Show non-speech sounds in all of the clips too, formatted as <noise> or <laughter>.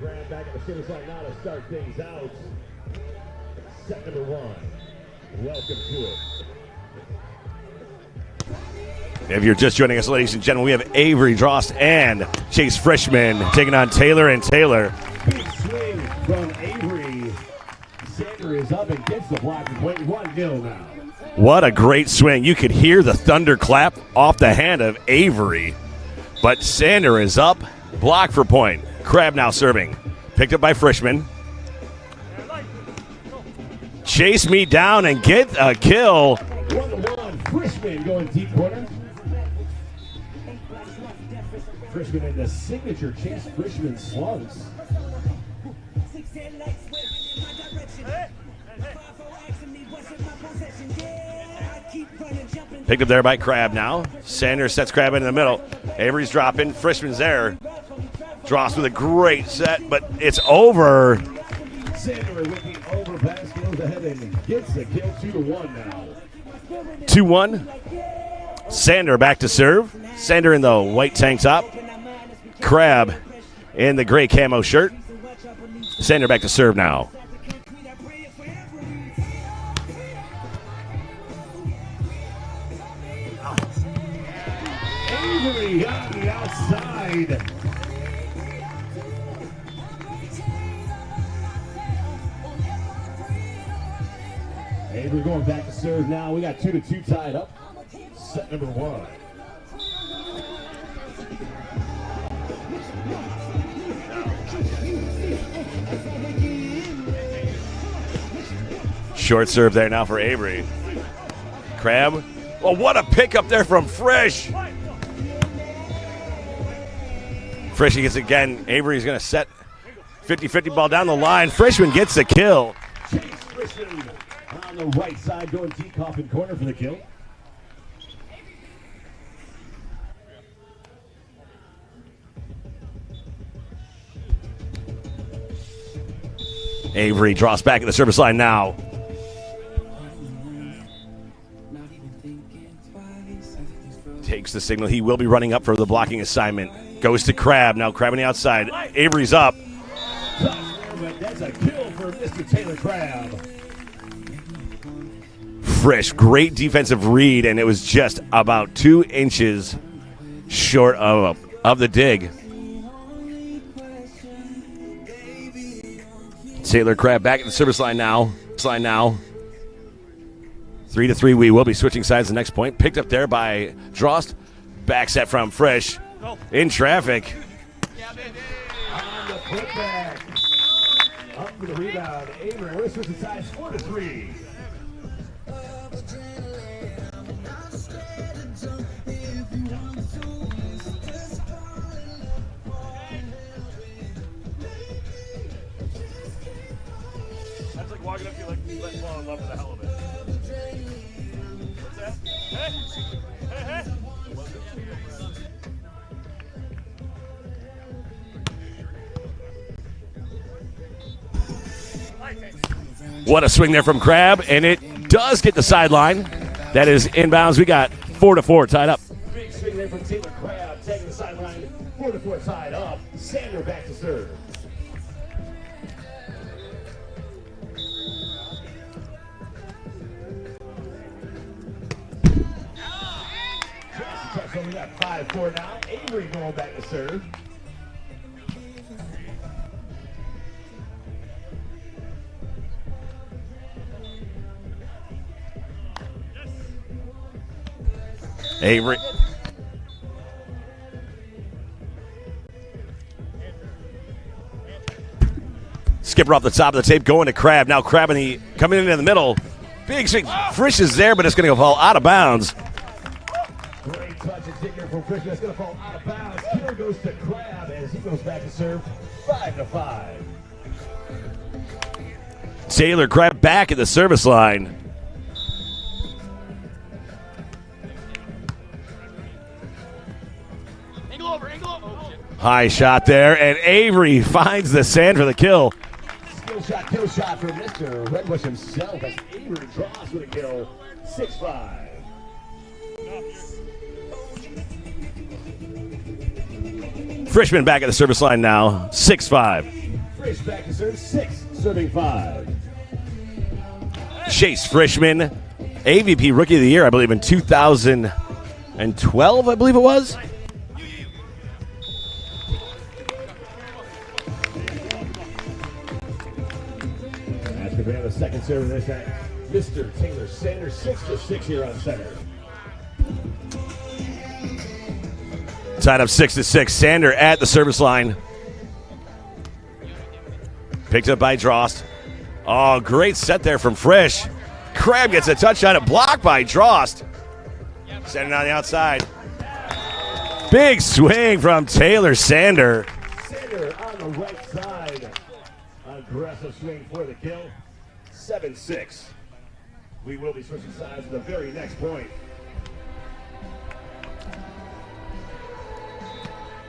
Crabb back at the service line now to start things out. Set number one. Welcome to it. If you're just joining us, ladies and gentlemen, we have Avery Drost and Chase Frishman taking on Taylor and Taylor. Big swing from Avery. Sander is up and gets the block and point one nil now. What a great swing. You could hear the thunderclap off the hand of Avery. But Sander is up, block for point. Crabb now serving. Picked up by Frishman. Chase me down and get a kill. One. Frishman going deep corner. Frishman in the signature Chase Frishman slugs. Picked up there by Crabb now. Sanders sets Crabb in the middle. Avery's dropping. Frishman's there. Drost with a great set, but it's over. Gets the kill two to one now. 2 1. Sander back to serve. Sander in the white tank top. Crabb in the gray camo shirt. Sander back to serve now. Avery on the outside. Avery going back to serve now. We got two to two tied up. Set number one. Short serve there now for Avery. Crabb. Well, what a pickup there from Frisch. Frisch gets again. Avery's going to set 50 50 ball down the line. Frishman gets the kill. Chase Frishman on the right side going deep coffin corner for the kill. Avery Drost back at the service line now. Takes the signal. He will be running up for the blocking assignment. Goes to Crabb. Now Crabb on the outside. Avery's up. But that's a kill for Mr. Taylor Crabb. Frisch, great defensive read, and it was just about two inches short of, of the dig. Taylor Crabb back at the service line now. Line now. Three to three. We will be switching sides the next point. Picked up there by Drost. Back set from Frisch. In traffic. On like letting fall in love with the hell of it. What's that? Hey! Hey, hey! What a swing there from Crabb, and it does get the sideline. That is inbounds. We got four to four tied up. Big swing there from Taylor Crabb, taking the sideline, four to four tied up. Sander back to serve. Four now. Avery going back to serve. Avery. Skipper off the top of the tape, going to Crabb. Now Crabb in the coming in in the middle. Big swing. Ah! Frisch is there, but it's going to fall out of bounds. Great touch and digger from Christian. That's going to fall out of bounds. Kill goes to Crabb as he goes back to serve. Five to five. Taylor Crabb back at the service line. High shot there, and Avery finds the sand for the kill. Skill shot, kill shot for Mr. Redbush himself as Avery Drost with a kill. 6 5. Frishman back at the service line now, 6 5. Frisch back to serve six, serving five. Chase Frishman, AVP Rookie of the Year, I believe, in 2012, I believe it was. As we have a second serve in this act, Mr. Taylor Sanders, six to six here on center. Tied up 6 to 6. Sander at the service line. Picked up by Drost. Oh, great set there from Frisch. Crabb gets a touchdown, a block by Drost. Sending on the outside. Big swing from Taylor Sander. Sander on the right side. Aggressive swing for the kill. 7 6. We will be switching sides at the very next point.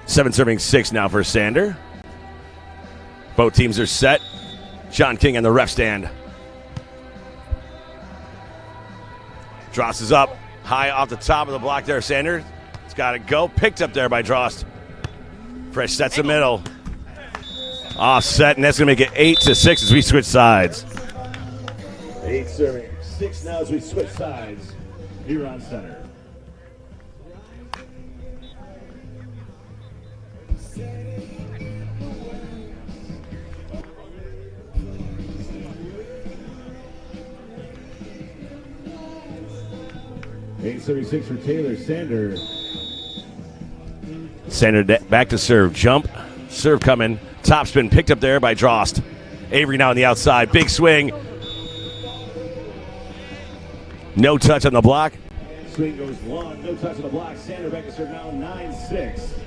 Seven serving six now for Sander. Both teams are set. John King in the ref stand. Drost is up high off the top of the block there. Sander. It's got to go. Picked up there by Drost. Fresh sets the middle. Offset, and that's going to make it eight to six as we switch sides. Eight serving six now as we switch sides here on center. Eight serving six for Taylor Sander. Sander de- back to serve. Jump. Serve coming. Top spin picked up there by Drost. Avery now on the outside. Big swing. No touch on the block. Swing goes long, no touch on the block. Sander back to serve now, 9 6.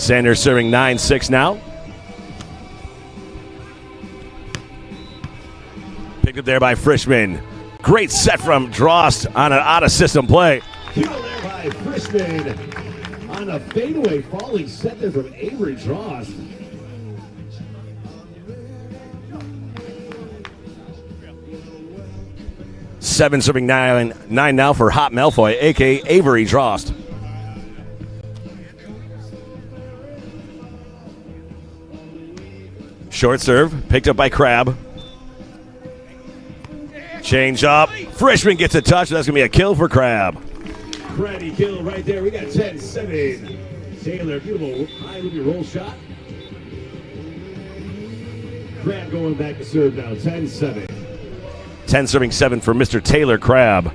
Sander serving 9 6 now. Picked up there by Frishman. Great set from Drost on an out of system play. Kill there by Frishman on a fadeaway falling set there from Avery Drost. Seven serving nine, nine now for Hot Malfoy, aka Avery Drost. Short serve, picked up by Crabb. Change up. Frishman gets a touch. That's going to be a kill for Crabb. Crabby kill right there. We got 10 7. Taylor, beautiful high with your roll shot. Crabb going back to serve now, 10 7. 10 serving 7 for Mr. Taylor Crabb.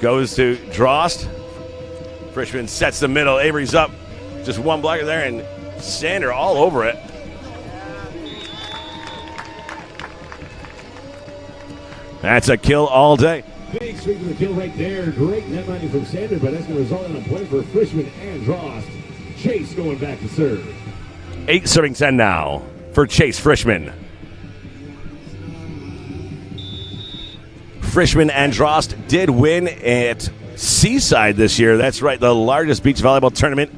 Goes to Drost. Frishman sets the middle. Avery's up. Just one blocker there, and Sander all over it. That's a kill all day. Big swing for the kill right there. Great net minding from Sander, but that's going to result in a point for Frishman and Drost. Chase going back to serve. Eight serving 10 now for Chase Frishman. Frishman Androst did win at Seaside this year. That's right, the largest beach volleyball tournament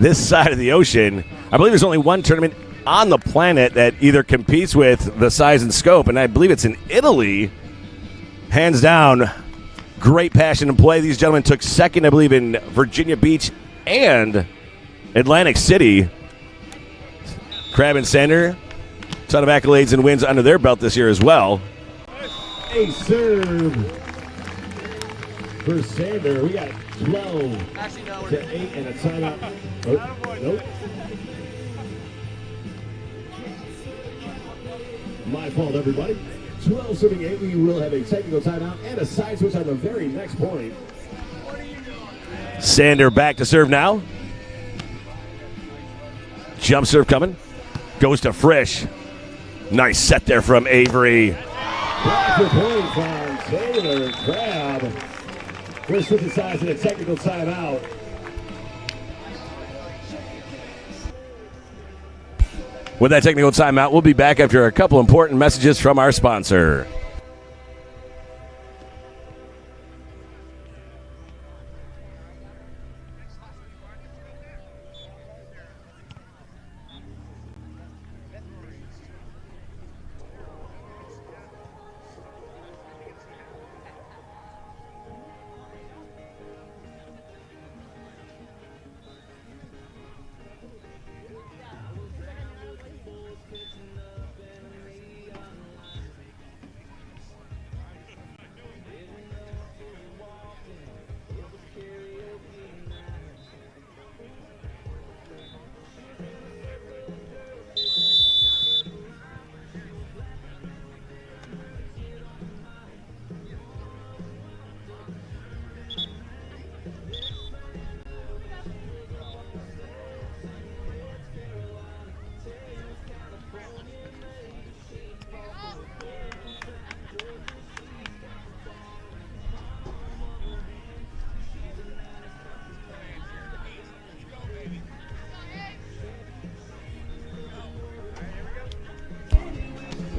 this side of the ocean. I believe there's only one tournament on the planet that either competes with the size and scope, and I believe it's in Italy. Hands down, great passion and play. These gentlemen took second, I believe, in Virginia Beach and Atlantic City. Crabb and Sander, ton of accolades and wins under their belt this year as well. A serve for Sander. We got 12 to 8 and a timeout. Oh, nope. My fault, everybody. 12 serving 8. We will have a technical timeout and a side switch on the very next point. Sander back to serve now. Jump serve coming. Goes to Frisch. Nice set there from Avery. Back to point from Taylor Crabb. Switching sides in a technical timeout. With that technical timeout, we'll be back after a couple important messages from our sponsor.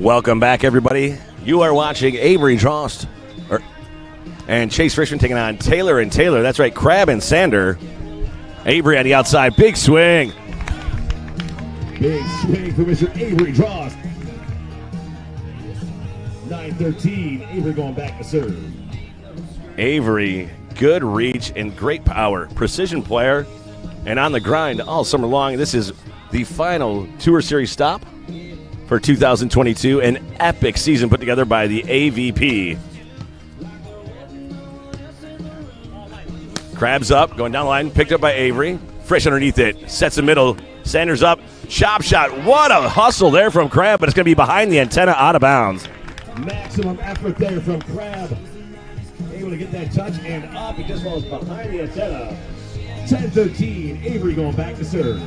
Welcome back, everybody. You are watching Avery Drost er, and Chase Frishman taking on Taylor and Taylor. That's right, Crabb and Sander. Avery on the outside, big swing. Big swing for Mr. Avery Drost. 9-13, Avery going back to serve. Avery, good reach and great power. Precision player and on the grind all summer long. This is the final Tour Series stop for 2022. An epic season put together by the AVP. Crabs up, going down the line, picked up by Avery. Fresh underneath it, sets the middle. Sanders up, chop shot. What a hustle there from Crabb, but it's going to be behind the antenna, out of bounds. Maximum effort there from Crabb. Able to get that touch and up. It just falls behind the antenna. 10-13, Avery going back to serve.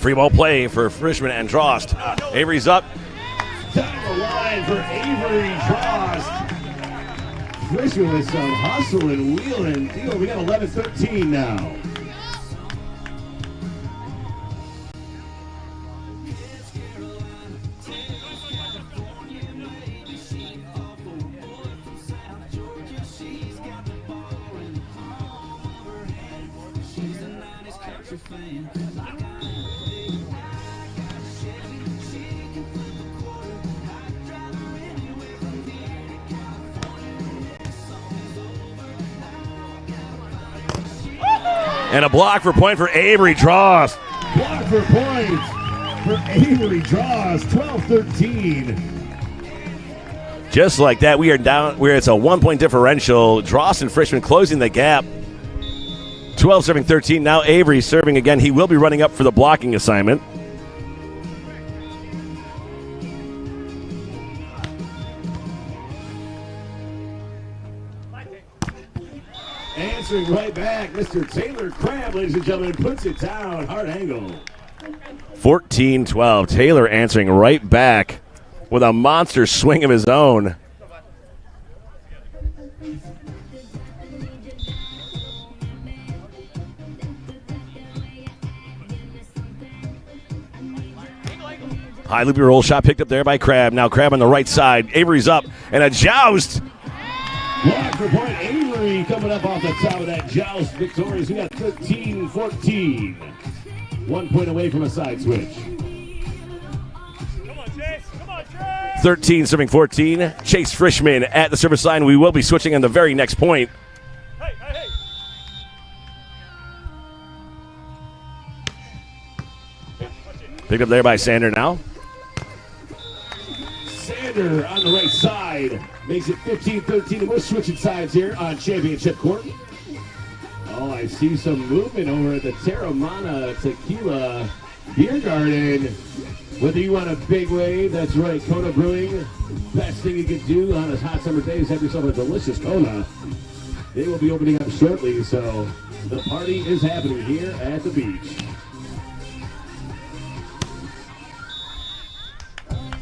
Free ball play for Frishman and Drost. Avery's up. Down the line for Avery Drost. Frishman with some hustle and wheel and deal. We got 11-13 now. Block for point for Avery Drost. Block for point for Avery Drost. 12-13. Just like that, we are down where it's a one point differential. Drost and Frishman closing the gap. 12 serving 13. Now Avery serving again. He will be running up for the blocking assignment. Answering right back, Mr. Taylor Crabb, ladies and gentlemen, puts it down. Hard angle. 14 12. Taylor answering right back with a monster swing of his own. High loopy roll shot picked up there by Crabb. Now Crabb on the right side. Avery's up and a joust. Block for point. Avery coming up off the top of that joust. Victorious. We got 13 14. One point away from a side switch. Come on, Chase! Come on, Chase! 13 serving 14. Chase Frishman at the service line. We will be switching on the very next point. Picked up there by Sander now. Sander on the right side makes it 15-13. We're switching sides here on championship court. Oh, I see some movement over at the Teremana Tequila Beer Garden. Whether you want a big wave, that's right, Kona Brewing. Best thing you can do on a hot summer day is have yourself a delicious Kona. They will be opening up shortly, so the party is happening here at the beach.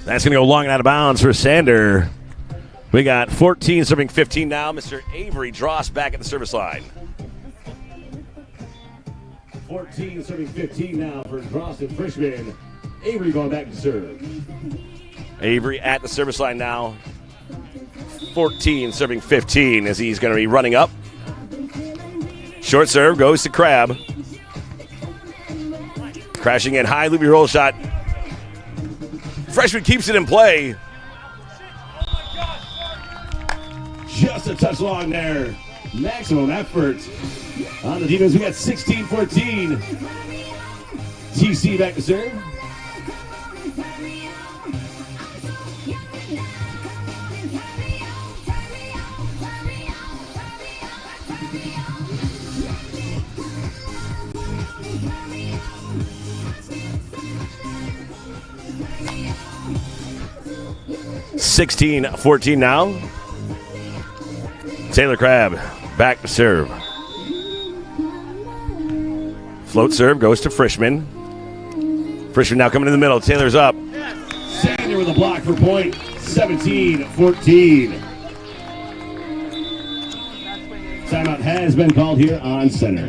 That's going to go long and out of bounds for Sander. We got 14 serving 15 now. Mr. Avery Drost back at the service line. 14 serving 15 now for Drost and Frishman. Avery going back to serve. Avery at the service line now. 14 serving 15 as he's going to be running up. Short serve goes to Crabb. Crashing in high loopy roll shot. Frishman keeps it in play. Just a touch long there. Maximum effort on the defense. We got 16 14. TC back to serve. Sixteen fourteen now. Taylor Crabb back to serve. Float serve goes to Frishman. Frishman now coming in the middle. Taylor's up. Sander with a block for point. 17-14. Timeout has been called here on center.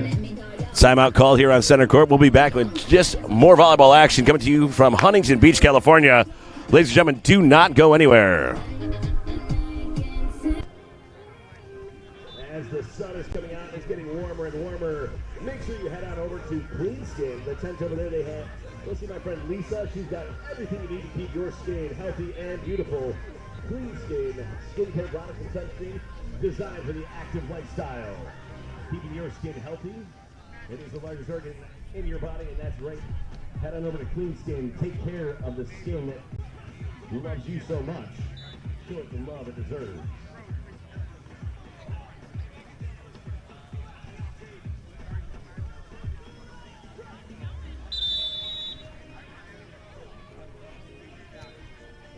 Timeout call here on center court. We'll be back with just more volleyball action coming to you from Huntington Beach, California. Ladies and gentlemen, do not go anywhere. As the sun is coming out, it's getting warmer and warmer. Make sure you head on over to Clean Skin. The tent over there they have. Go see my friend Lisa. She's got everything you need to keep your skin healthy and beautiful. Clean Skin, skincare products and sunscreen designed for the active lifestyle. Keeping your skin healthy. It is the largest organ in your body, and that's right. Head on over to Clean Skin. Take care of the skin loves you so much. Show it the love it deserves.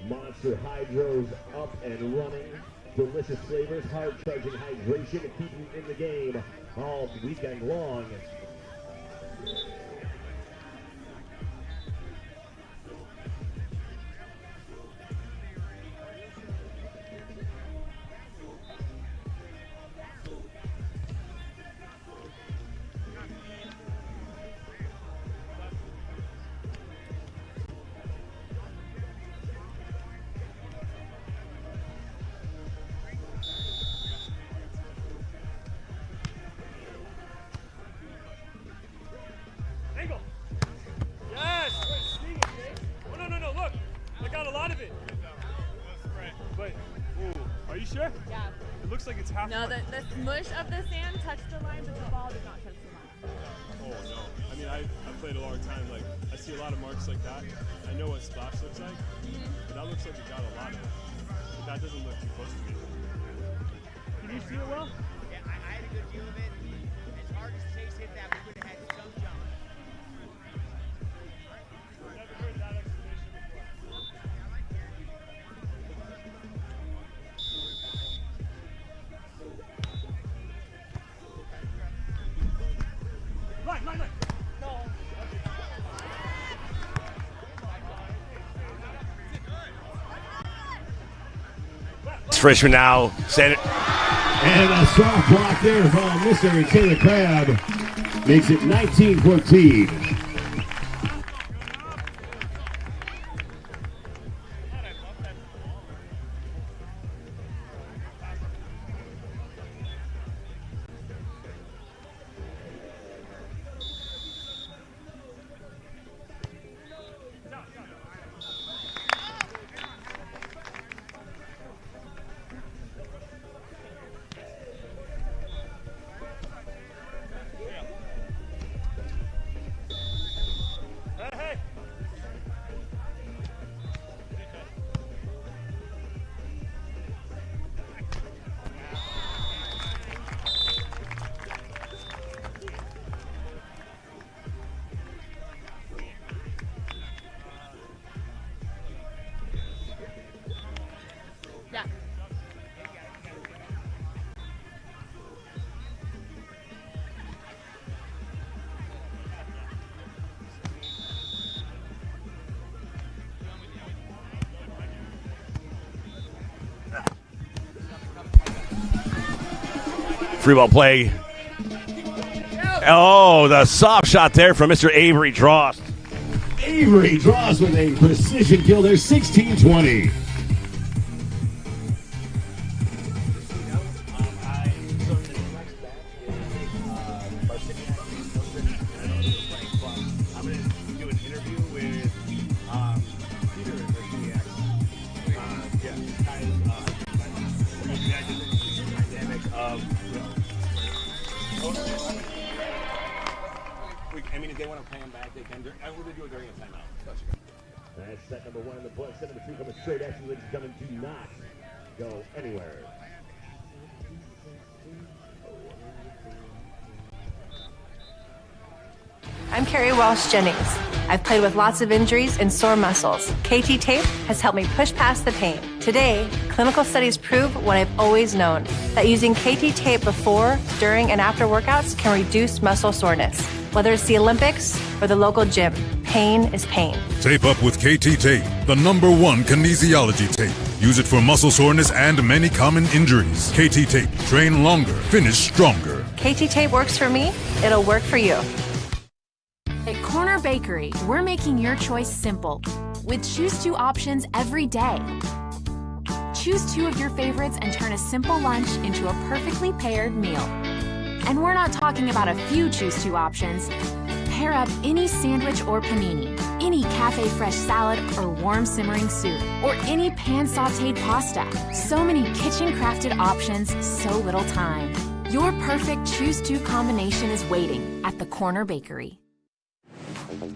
Monster Hydros up and running. Delicious flavors, hard charging hydration to keep you in the game all weekend long. Like it's half. No, the, the smush of the sand touched the line, but the ball did not touch the line. Oh no. I mean, I I played a long time. Like, I see a lot of marks like that. I know what splash looks like, mm-hmm. but that looks like it got a lot of it. But that doesn't look too close to me. Can you see it well? Yeah, I, I had a good view of it. As hard as Chase hit that, we would Frishman now. Send it. And a soft block there from Mr. Taylor Crabb makes it 19 14. Free ball play. Oh, the soft shot there from Mr. Avery Drost. Avery Drost with a precision kill There's 16 20. Jennings. I've played with lots of injuries and sore muscles. KT tape has helped me push past the pain. Today, clinical studies prove what I've always known that using KT tape before, during, and after workouts can reduce muscle soreness. Whether it's the Olympics or the local gym, pain is pain. Tape up with KT Tape, the number one kinesiology tape. Use it for muscle soreness and many common injuries. KT Tape. Train longer, finish stronger. KT tape works for me, it'll work for you. At Corner Bakery, we're making your choice simple with choose two options every day. Choose two of your favorites and turn a simple lunch into a perfectly paired meal. And we're not talking about a few choose two options. Pair up any sandwich or panini, any cafe fresh salad or warm simmering soup, or any pan sauteed pasta. So many kitchen crafted options, so little time. Your perfect choose two combination is waiting at the Corner Bakery. Thank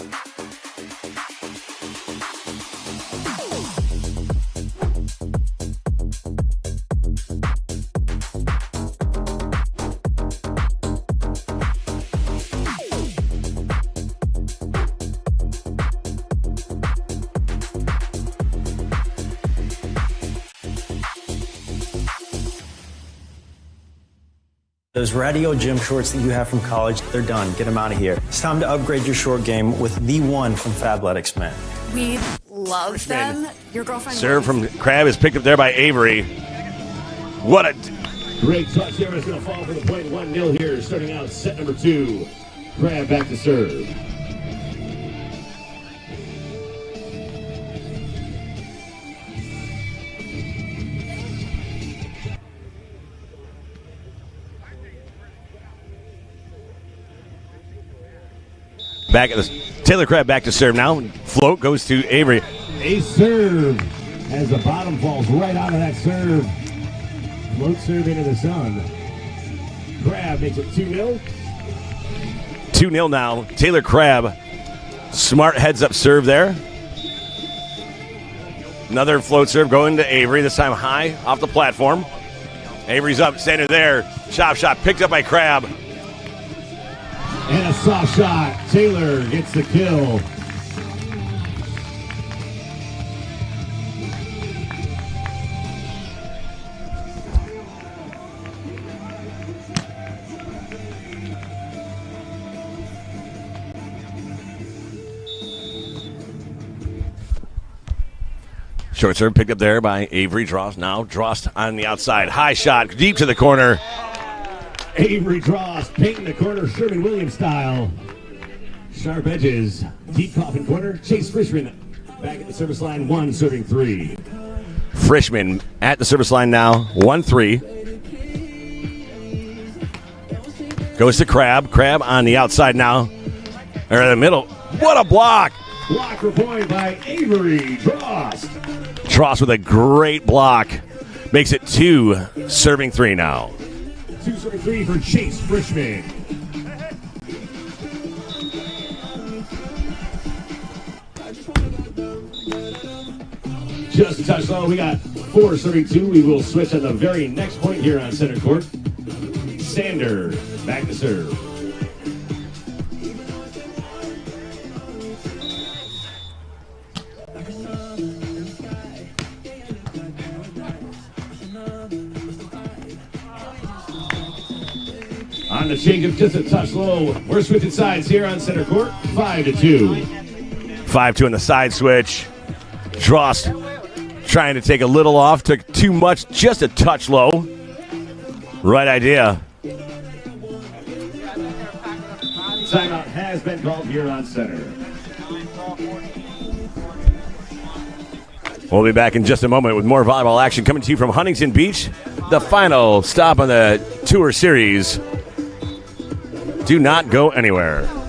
you. Those radio gym shorts that you have from college, they're done. Get them out of here. It's time to upgrade your short game with the one from Fabletics, man. We love them. Your girlfriend. Serve from Crabb is picked up there by Avery. What a Great touch there. It's going to fall for the point. point 1 0 here, starting out set number two. Crabb back to serve. Back at the Taylor Crabb back to serve now. Float goes to Avery. A serve as the bottom falls right out of that serve. Float serve into the sun. Crabb makes it 2 0. 2 0 now. Taylor Crabb. Smart heads up serve there. Another float serve going to Avery, this time high off the platform. Avery's up, standing there. Chop shot picked up by Crabb. And a soft shot. Taylor gets the kill. Short serve picked up there by Avery Drost. Now Drost on the outside. High shot deep to the corner. Avery Drost painting the corner Sherwin Williams style. Sharp edges. Deep coffin corner. Chase Frishman back at the service line. One serving three. Frishman at the service line now. 1 3. Goes to Crabb. Crabb on the outside now. Or in the middle. What a block! Block for point by Avery Drost. Drost with a great block. Makes it two, serving three now. Two for Chase Frishman. Just a touch low. We got four serving two. We will switch at the very next point here on center court. Sander back to serve. The change just a touch low. We're switching sides here on center court. Five to two. 5 2 on the side switch. Drost trying to take a little off. Took too much, just a touch low. Right idea. Timeout has been called here on center. We'll be back in just a moment with more volleyball action coming to you from Huntington Beach, the final stop on the Tour Series. Do not go anywhere.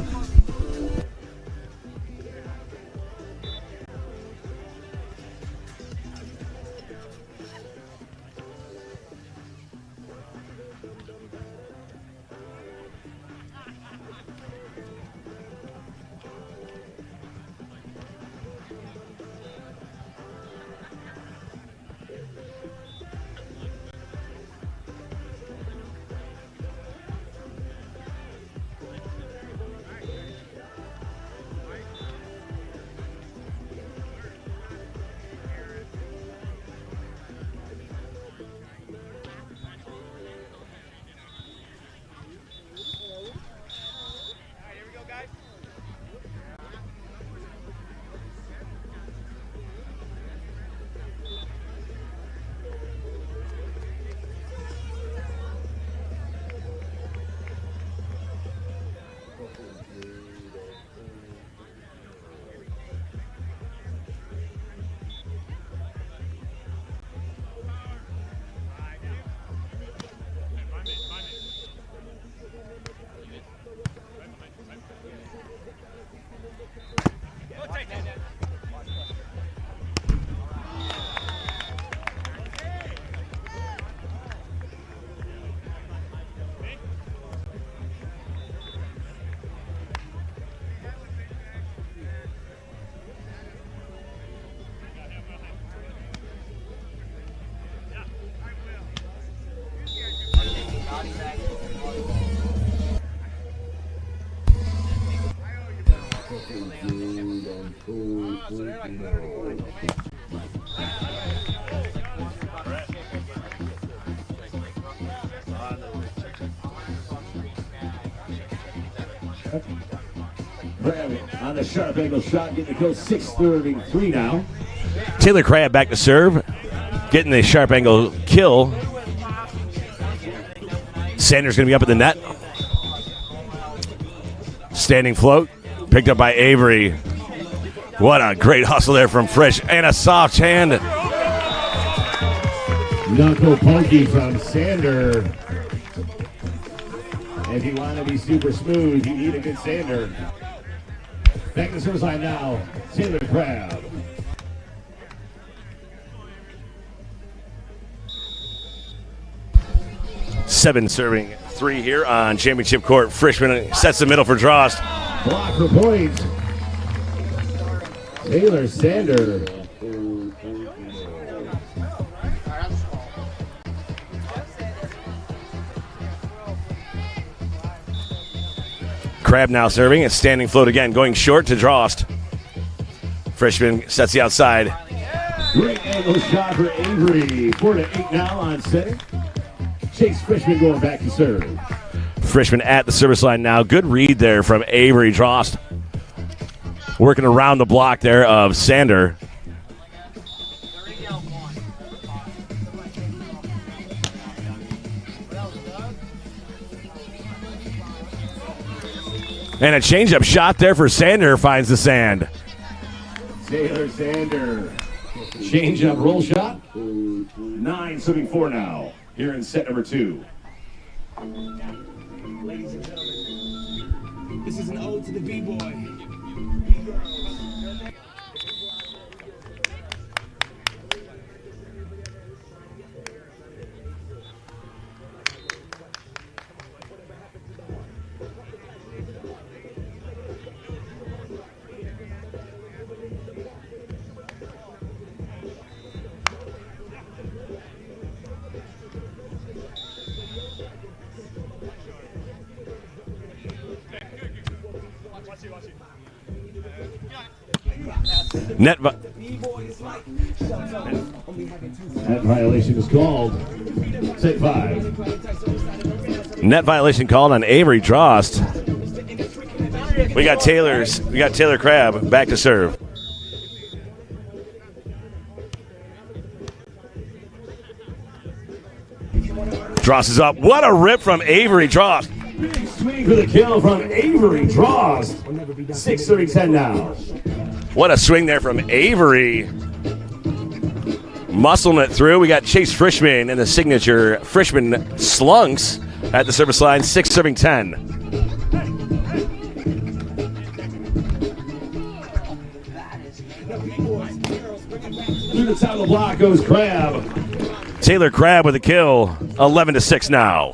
The sharp angle shot, getting to go six serving three now. Taylor Crabb back to serve, getting the sharp angle kill. Sanders going to be up at the net. Standing float, picked up by Avery. What a great hustle there from Frisch and a soft hand. Knuckle pokey from Sander. If you want to be super smooth, you need a good Sander. The line now, Taylor Crabb. Seven serving three here on championship court. Frishman sets the middle for Drost. Block for points. Taylor Sander. Crabb now serving. It's standing float again, going short to Drost. Frishman sets the outside. Great angle shot for Avery. Four to eight now on center. Chase Frishman going back to serve. Frishman at the service line now. Good read there from Avery Drost. Working around the block there of Sander. And a changeup shot there for Sander finds the sand. Taylor Sander. Change up roll shot. Nine serving four now. Here in set number two. Ladies and gentlemen, this is an ode to the B-boy. Net vi- That violation is called. Set five. net violation called on Avery Drost. We got Taylor's. We got Taylor Crabb back to serve. Drost is up. What a rip from Avery Drost. Big swing for the kill from Avery Drost. Six serving ten now. What a swing there from Avery. Muscling it through. We got Chase Frishman and the signature Frishman slunks at the service line, six serving 10. Through the the block goes Crabb. Taylor Crabb with a kill, 11 to 6 now.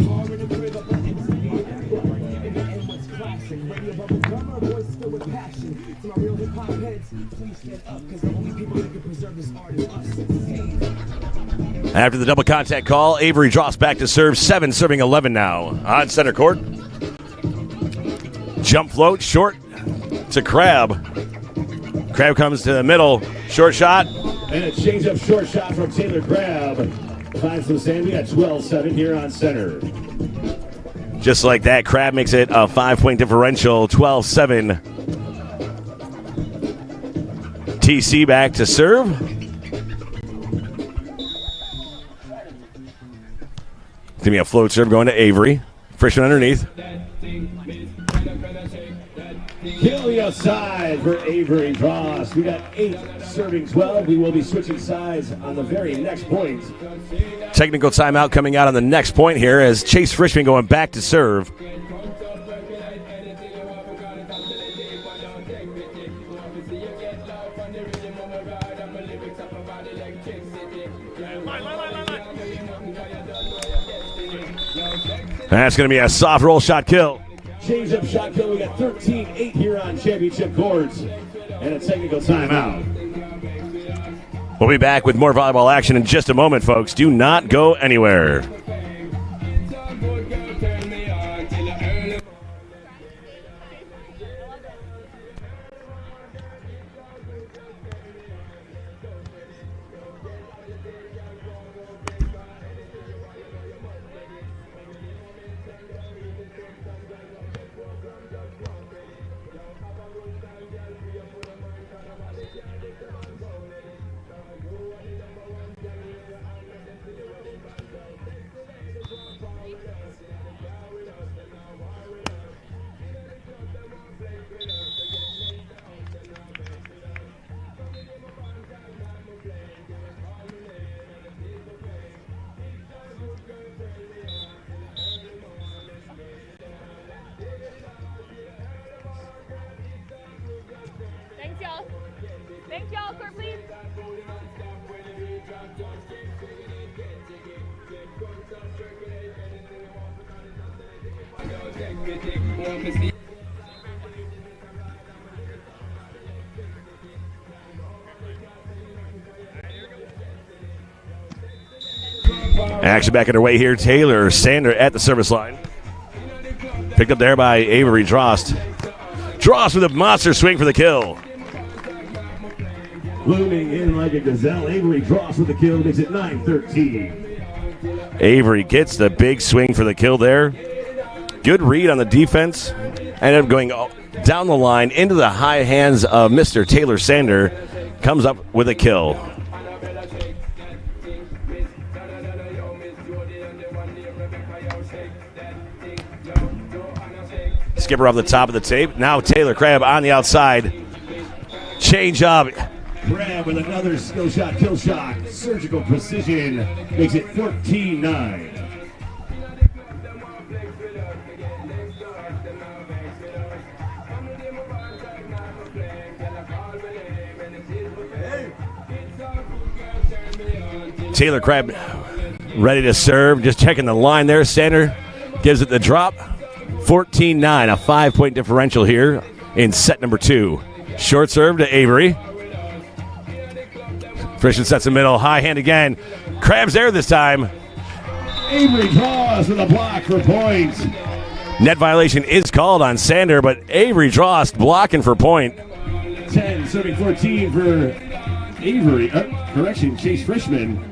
After the double contact call, Avery drops back to serve, seven serving 11 now on center court. Jump float short to Crabb. Crabb comes to the middle, short shot. And a change up short shot from Taylor Crabb. Finds. We got 12 7 here on center. Just like that, Crabb makes it a five point differential, 12 7. TC back to serve. Give me a float serve going to Avery. Frishman underneath. Kill the outside for Avery Drost. We got eight serving 12. We will be switching sides on the very next point. Technical timeout coming out on the next point here as Chase Frishman going back to serve. That's going to be a soft roll shot kill. Change up shot kill. We got 13 8 here on championship courts. And a technical timeout. We'll be back with more volleyball action in just a moment, folks. Do not go anywhere. Thanks, y'all. Court, please. Action back underway here. Taylor Sander at the service line. Picked up there by Avery Drost. Drost with a monster swing for the kill. Blooming in like a gazelle. Avery Drost with the kill. Makes it 9 13. Avery gets the big swing for the kill there. Good read on the defense. Ended up going down the line into the high hands of Mr. Taylor Sander. Comes up with a kill. Skipper off the top of the tape. Now Taylor Crabb on the outside. Change up. Crabb with another skill shot, kill shot. Surgical precision makes it 14 9. Taylor Crabb ready to serve. Just checking the line there. Sander gives it the drop. 14 9, a five point differential here in set number two. Short serve to Avery. Christian sets the middle. High hand again. Crabb's there this time. Avery Drost with the block for points. Net violation is called on Sander, but Avery Drost blocking for point. 10, serving 14 for Avery. Uh, correction, Chase Frishman.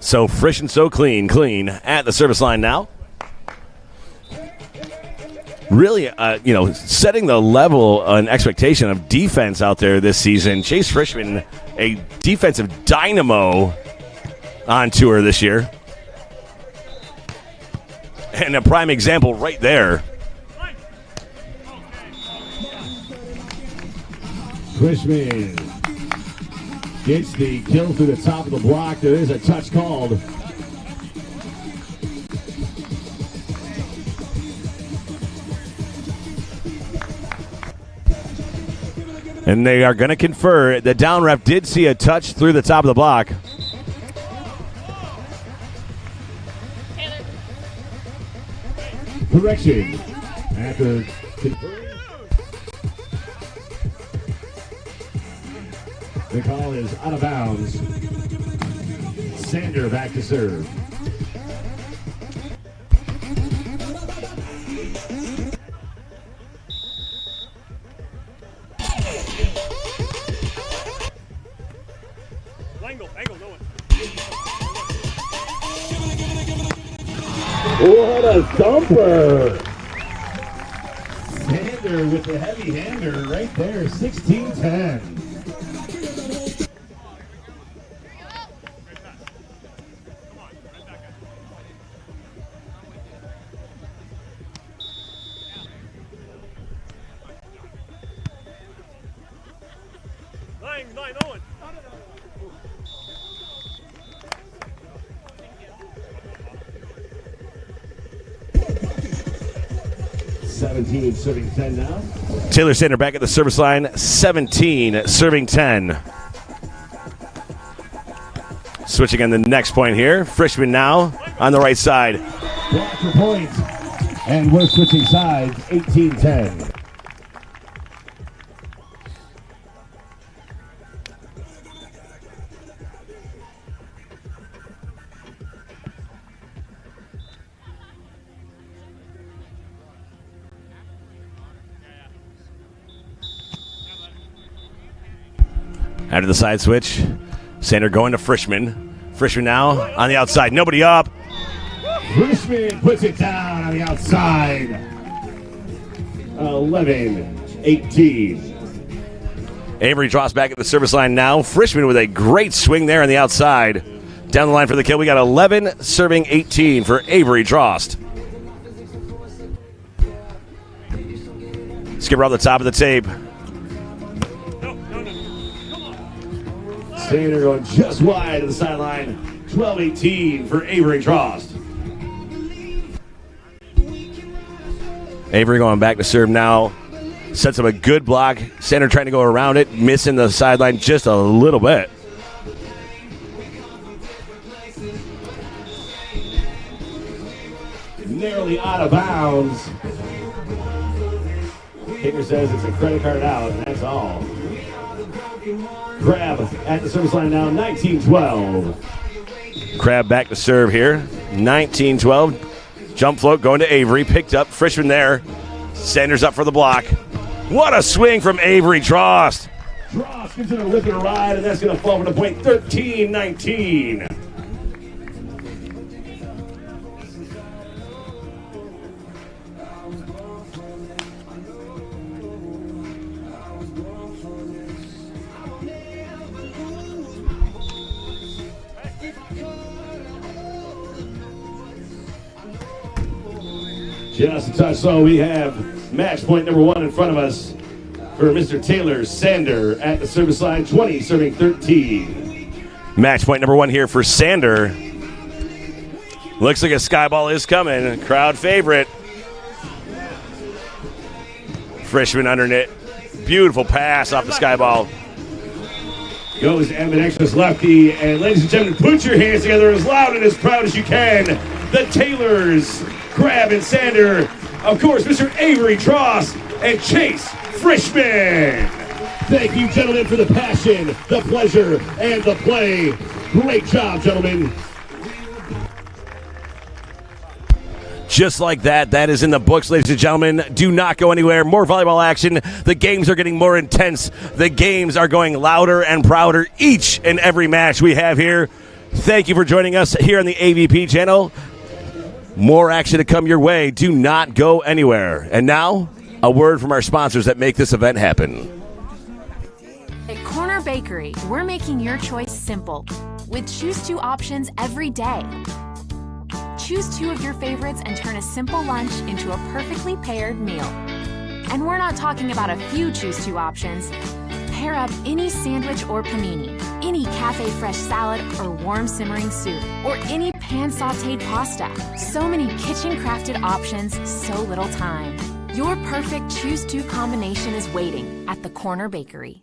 So fresh and so clean, clean at the service line now. Really, uh, you know, setting the level and expectation of defense out there this season. Chase Frishman, a defensive dynamo on tour this year. And a prime example right there. Frishman gets the kill through the top of the block. There is a touch called. And they are going to confer. The down ref did see a touch through the top of the block. Correction. After. The call is out of bounds. Sander back to serve. Thumper! Sander with the heavy hander right there, 16 17 serving 10 now. Taylor Sander back at the service line, 17, serving 10. Switching on the next point here. Frishman now on the right side. Block for point. And we're switching sides, 18-10. After the side switch, Sander going to Frishman. Frishman now on the outside. Nobody up. Frishman puts it down on the outside. 11 18. Avery Drost back at the service line now. Frishman with a great swing there on the outside. Down the line for the kill. We got 11 serving 18 for Avery Drost. Skipper on the top of the tape. Sander going just wide of the sideline. 12 18 for Avery Drost. Avery going back to serve now. Sets up a good block. Sander trying to go around it, missing the sideline just a little bit. Narrowly out of bounds. Kicker says it's a credit card out, and that's all. Crabb at the service line now, 19 12. Crabb back to serve here. 19 12. Jump float going to Avery. Picked up. Frishman there. Sanders up for the block. What a swing from Avery Drost. Drost gives it a lip and a ride, and that's going to fall for the point 13 Just a touch, so we have match point number one in front of us for Mr. Taylor Sander at the service line, 20 serving 13. Match point number one here for Sander. Looks like a sky ball is coming. Crowd favorite. Frishman underneath. Beautiful pass off the sky ball. Goes ambidextrous lefty, and ladies and gentlemen, put your hands together as loud and as proud as you can. The Taylors, Crabb and Sander, of course, Mr. Avery Drost and Chase Frishman. Thank you, gentlemen, for the passion, the pleasure, and the play. Great job, gentlemen. Just like that, that is in the books, ladies and gentlemen. Do not go anywhere. More volleyball action. The games are getting more intense. The games are going louder and prouder each and every match we have here. Thank you for joining us here on the AVP channel. More action to come your way. Do not go anywhere. And now, a word from our sponsors that make this event happen. At Corner Bakery, we're making your choice simple with choose two options every day. Choose two of your favorites and turn a simple lunch into a perfectly paired meal. And we're not talking about a few choose two options. Pair up any sandwich or panini, any cafe fresh salad or warm simmering soup, or any pan sauteed pasta. So many kitchen crafted options, so little time. Your perfect choose two combination is waiting at the Corner Bakery.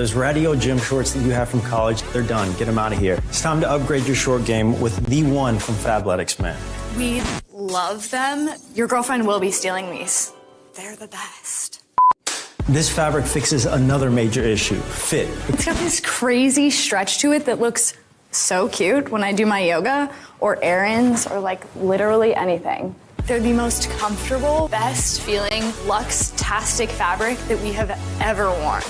Those radio gym shorts that you have from college, they're done. Get them out of here. It's time to upgrade your short game with the one from Fabletics, man. We love them. Your girlfriend will be stealing these. They're the best. This fabric fixes another major issue fit. <laughs> It's got this crazy stretch to it that looks so cute when I do my yoga or errands or like literally anything. They're the most comfortable, best feeling, luxe-tastic fabric that we have ever worn.